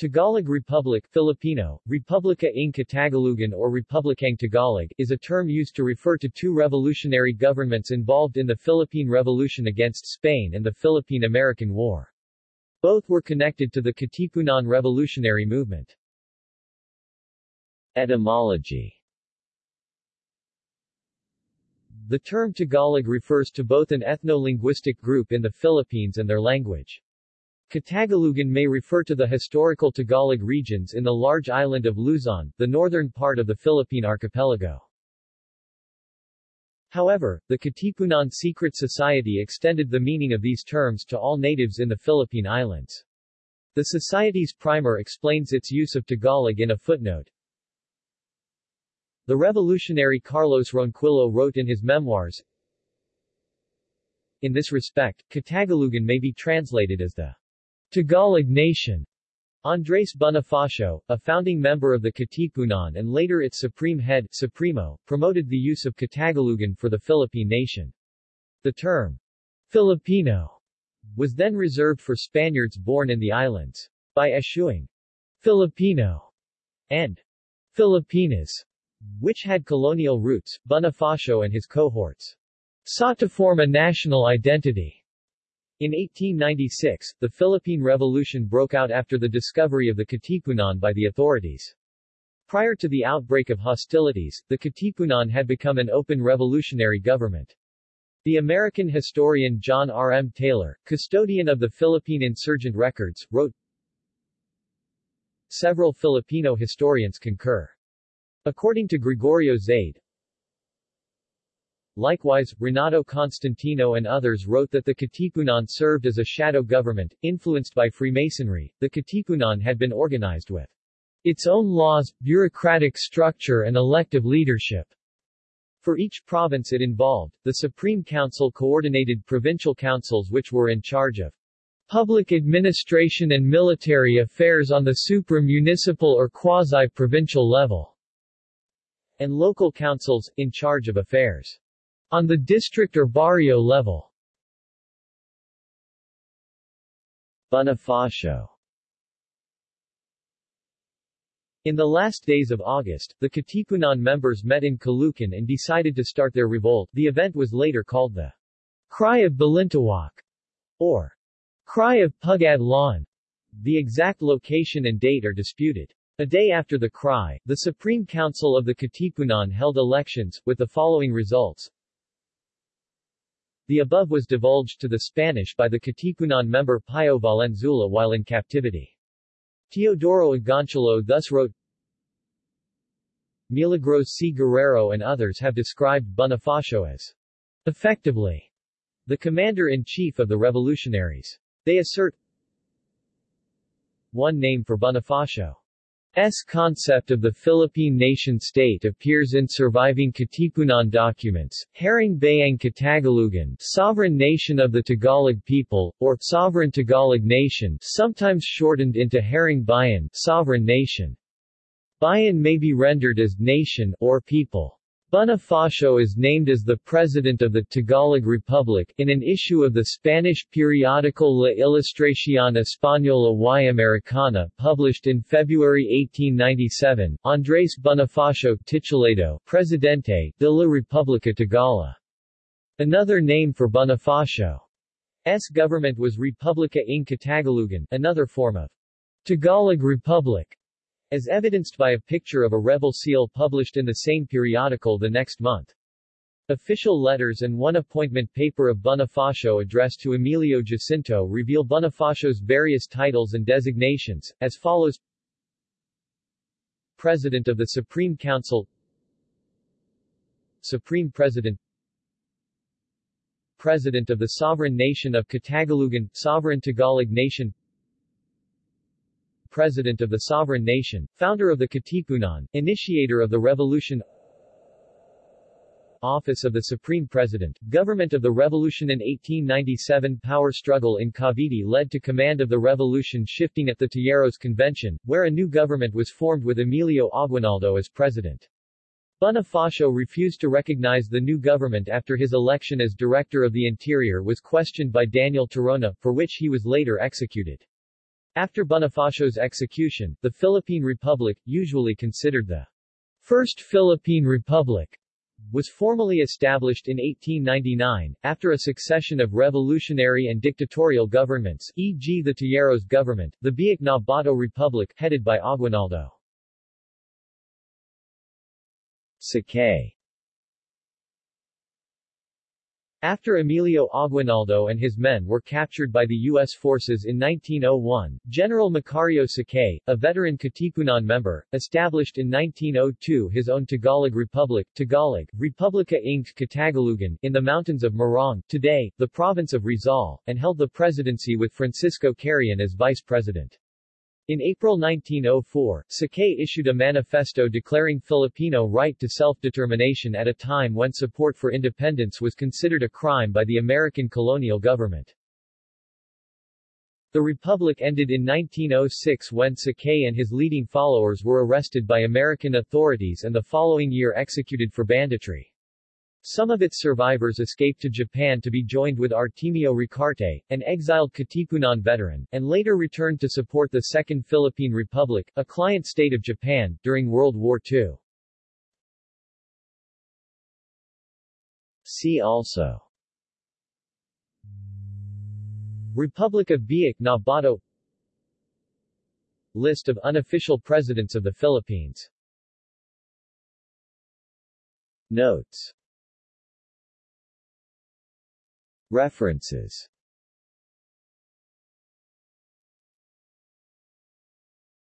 Tagalog Republic Filipino, Republica ng Katagalugan or Republikang Tagalog, is a term used to refer to two revolutionary governments involved in the Philippine Revolution against Spain and the Philippine-American War. Both were connected to the Katipunan revolutionary movement. Etymology The term Tagalog refers to both an ethno-linguistic group in the Philippines and their language. Katagalugan may refer to the historical Tagalog regions in the large island of Luzon, the northern part of the Philippine archipelago. However, the Katipunan Secret Society extended the meaning of these terms to all natives in the Philippine Islands. The Society's primer explains its use of Tagalog in a footnote. The revolutionary Carlos Ronquillo wrote in his memoirs, In this respect, Katagalugan may be translated as the Tagalog Nation. Andres Bonifacio, a founding member of the Katipunan and later its supreme head Supremo, promoted the use of Katagalugan for the Philippine nation. The term Filipino was then reserved for Spaniards born in the islands. By eschewing Filipino and Filipinas, which had colonial roots, Bonifacio and his cohorts sought to form a national identity. In 1896, the Philippine Revolution broke out after the discovery of the Katipunan by the authorities. Prior to the outbreak of hostilities, the Katipunan had become an open revolutionary government. The American historian John R. M. Taylor, custodian of the Philippine insurgent records, wrote, Several Filipino historians concur. According to Gregorio Zaide, Likewise, Renato Constantino and others wrote that the Katipunan served as a shadow government, influenced by Freemasonry. The Katipunan had been organized with its own laws, bureaucratic structure and elective leadership. For each province it involved, the Supreme Council coordinated provincial councils which were in charge of public administration and military affairs on the supra-municipal or quasi-provincial level, and local councils, in charge of affairs on the district or barrio level. Bonifacio In the last days of August, the Katipunan members met in Caloocan and decided to start their revolt. The event was later called the Cry of Balintawak, or Cry of Pugad Lawin. The exact location and date are disputed. A day after the cry, the Supreme Council of the Katipunan held elections, with the following results. The above was divulged to the Spanish by the Katipunan member Pio Valenzuela while in captivity. Teodoro Agoncillo thus wrote, Milagros C. Guerrero and others have described Bonifacio as effectively the commander-in-chief of the revolutionaries. They assert one name for Bonifacio S concept of the Philippine nation-state appears in surviving Katipunan documents, Haring Bayang Katagalugan sovereign nation of the Tagalog people, or sovereign Tagalog nation sometimes shortened into Haring Bayan sovereign nation. Bayan may be rendered as nation or people. Bonifacio is named as the President of the Tagalog Republic in an issue of the Spanish periodical La Ilustración Española y Americana published in February 1897. Andrés Bonifacio Titulado Presidente de la República Tagala. Another name for Bonifacio's government was Republica ng Katagalugan, another form of Tagalog Republic as evidenced by a picture of a rebel seal published in the same periodical the next month. Official letters and one appointment paper of Bonifacio addressed to Emilio Jacinto reveal Bonifacio's various titles and designations, as follows. President of the Supreme Council. Supreme President. President of the Sovereign Nation of Katagalugan, Sovereign Tagalog Nation President of the Sovereign Nation, founder of the Katipunan, initiator of the revolution Office of the Supreme President, Government of the Revolution in 1897 Power struggle in Cavite led to command of the revolution shifting at the Tejeros Convention, where a new government was formed with Emilio Aguinaldo as president. Bonifacio refused to recognize the new government after his election as Director of the Interior was questioned by Daniel Tirona, for which he was later executed. After Bonifacio's execution, the Philippine Republic, usually considered the First Philippine Republic, was formally established in 1899, after a succession of revolutionary and dictatorial governments, e.g. the Tejeros government, the Biak Bato Republic, headed by Aguinaldo. Sakay After Emilio Aguinaldo and his men were captured by the U.S. forces in 1901, General Macario Sakay, a veteran Katipunan member, established in 1902 his own Tagalog Republic Tagalog, Republica ng Katagalugan, in the mountains of Morong, today, the province of Rizal, and held the presidency with Francisco Carreon as vice president. In April 1904, Sakay issued a manifesto declaring Filipino right to self-determination at a time when support for independence was considered a crime by the American colonial government. The republic ended in 1906 when Sakay and his leading followers were arrested by American authorities and the following year executed for banditry. Some of its survivors escaped to Japan to be joined with Artemio Ricarte, an exiled Katipunan veteran, and later returned to support the Second Philippine Republic, a client state of Japan, during World War II. See also Republic of Biak na Bato List of unofficial presidents of the Philippines Notes References